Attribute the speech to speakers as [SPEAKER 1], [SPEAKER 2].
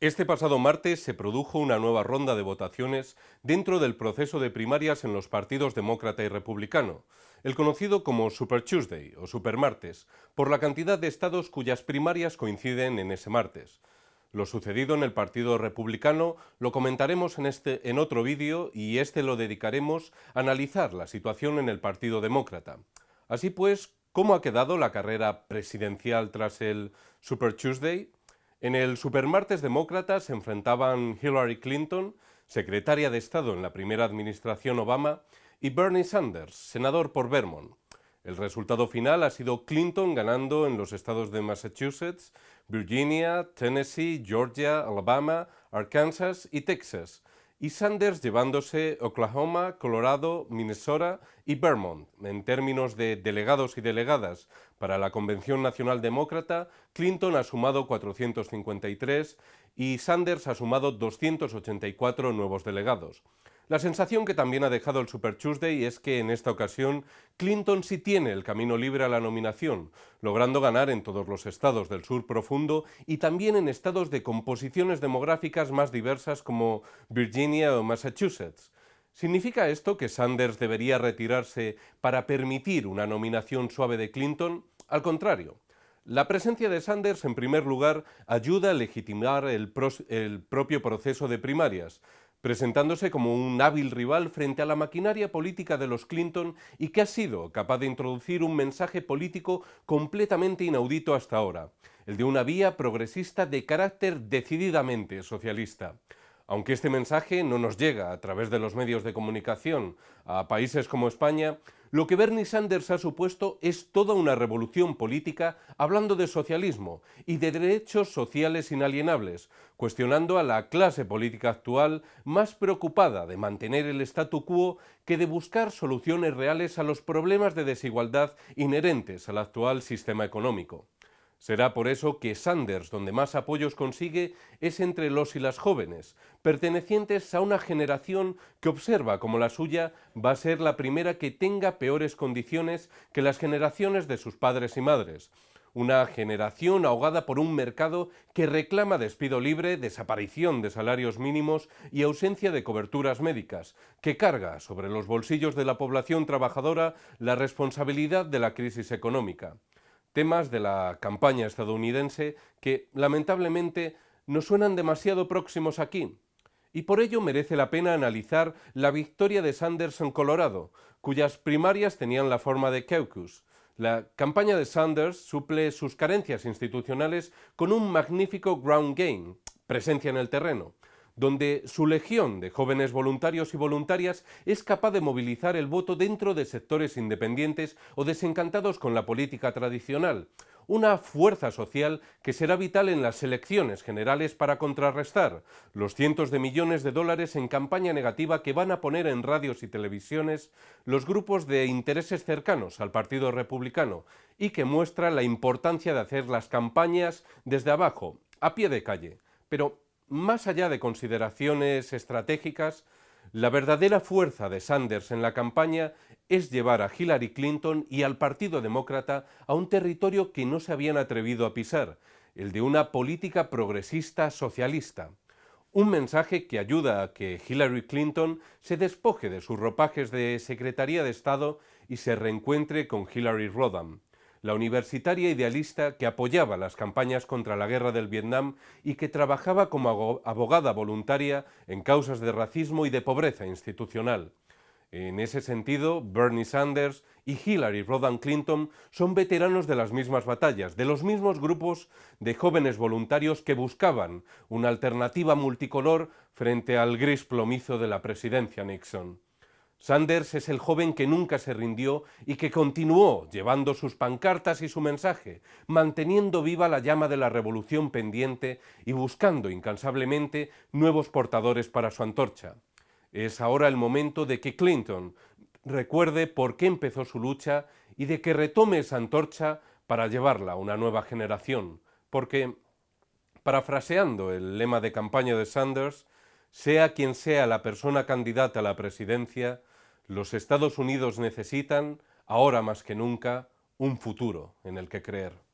[SPEAKER 1] Este pasado martes se produjo una nueva ronda de votaciones dentro del proceso de primarias en los partidos demócrata y republicano, el conocido como Super Tuesday o Super Martes, por la cantidad de estados cuyas primarias coinciden en ese martes. Lo sucedido en el Partido Republicano lo comentaremos en, este, en otro vídeo y este lo dedicaremos a analizar la situación en el Partido Demócrata. Así pues, ¿cómo ha quedado la carrera presidencial tras el Super Tuesday? En el Supermartes Demócrata se enfrentaban Hillary Clinton, secretaria de Estado en la primera administración Obama, y Bernie Sanders, senador por Vermont. El resultado final ha sido Clinton ganando en los estados de Massachusetts, Virginia, Tennessee, Georgia, Alabama, Arkansas y Texas, y Sanders llevándose Oklahoma, Colorado, Minnesota y Vermont. En términos de delegados y delegadas para la Convención Nacional Demócrata, Clinton ha sumado 453 y Sanders ha sumado 284 nuevos delegados. La sensación que también ha dejado el Super Tuesday es que en esta ocasión Clinton sí tiene el camino libre a la nominación, logrando ganar en todos los estados del sur profundo y también en estados de composiciones demográficas más diversas como Virginia o Massachusetts. ¿Significa esto que Sanders debería retirarse para permitir una nominación suave de Clinton? Al contrario. La presencia de Sanders, en primer lugar, ayuda a legitimar el, propio proceso de primarias, presentándose como un hábil rival frente a la maquinaria política de los Clinton y que ha sido capaz de introducir un mensaje político completamente inaudito hasta ahora, el de una vía progresista de carácter decididamente socialista. Aunque este mensaje no nos llega a través de los medios de comunicación a países como España, lo que Bernie Sanders ha supuesto es toda una revolución política hablando de socialismo y de derechos sociales inalienables, cuestionando a la clase política actual más preocupada de mantener el statu quo que de buscar soluciones reales a los problemas de desigualdad inherentes al actual sistema económico. Será por eso que Sanders, donde más apoyos consigue, es entre los y las jóvenes, pertenecientes a una generación que observa como la suya va a ser la primera que tenga peores condiciones que las generaciones de sus padres y madres, una generación ahogada por un mercado que reclama despido libre, desaparición de salarios mínimos y ausencia de coberturas médicas, que carga sobre los bolsillos de la población trabajadora la responsabilidad de la crisis económica temas de la campaña estadounidense que, lamentablemente, no suenan demasiado próximos aquí. Y por ello merece la pena analizar la victoria de Sanders en Colorado, cuyas primarias tenían la forma de caucus. La campaña de Sanders suple sus carencias institucionales con un magnífico ground game, presencia en el terreno donde su legión de jóvenes voluntarios y voluntarias es capaz de movilizar el voto dentro de sectores independientes o desencantados con la política tradicional, una fuerza social que será vital en las elecciones generales para contrarrestar los cientos de millones de dólares en campaña negativa que van a poner en radios y televisiones los grupos de intereses cercanos al Partido Republicano y que muestra la importancia de hacer las campañas desde abajo, a pie de calle. Pero más allá de consideraciones estratégicas, la verdadera fuerza de Sanders en la campaña es llevar a Hillary Clinton y al Partido Demócrata a un territorio que no se habían atrevido a pisar, el de una política progresista socialista. Un mensaje que ayuda a que Hillary Clinton se despoje de sus ropajes de Secretaría de Estado y se reencuentre con Hillary Rodham la universitaria idealista que apoyaba las campañas contra la guerra del Vietnam y que trabajaba como abogada voluntaria en causas de racismo y de pobreza institucional. En ese sentido, Bernie Sanders y Hillary Rodham Clinton son veteranos de las mismas batallas, de los mismos grupos de jóvenes voluntarios que buscaban una alternativa multicolor frente al gris plomizo de la presidencia Nixon. Sanders es el joven que nunca se rindió y que continuó llevando sus pancartas y su mensaje, manteniendo viva la llama de la revolución pendiente y buscando incansablemente nuevos portadores para su antorcha. Es ahora el momento de que Clinton recuerde por qué empezó su lucha y de que retome esa antorcha para llevarla a una nueva generación, porque, parafraseando el lema de campaña de Sanders, sea quien sea la persona candidata a la presidencia, los Estados Unidos necesitan, ahora más que nunca, un futuro en el que creer.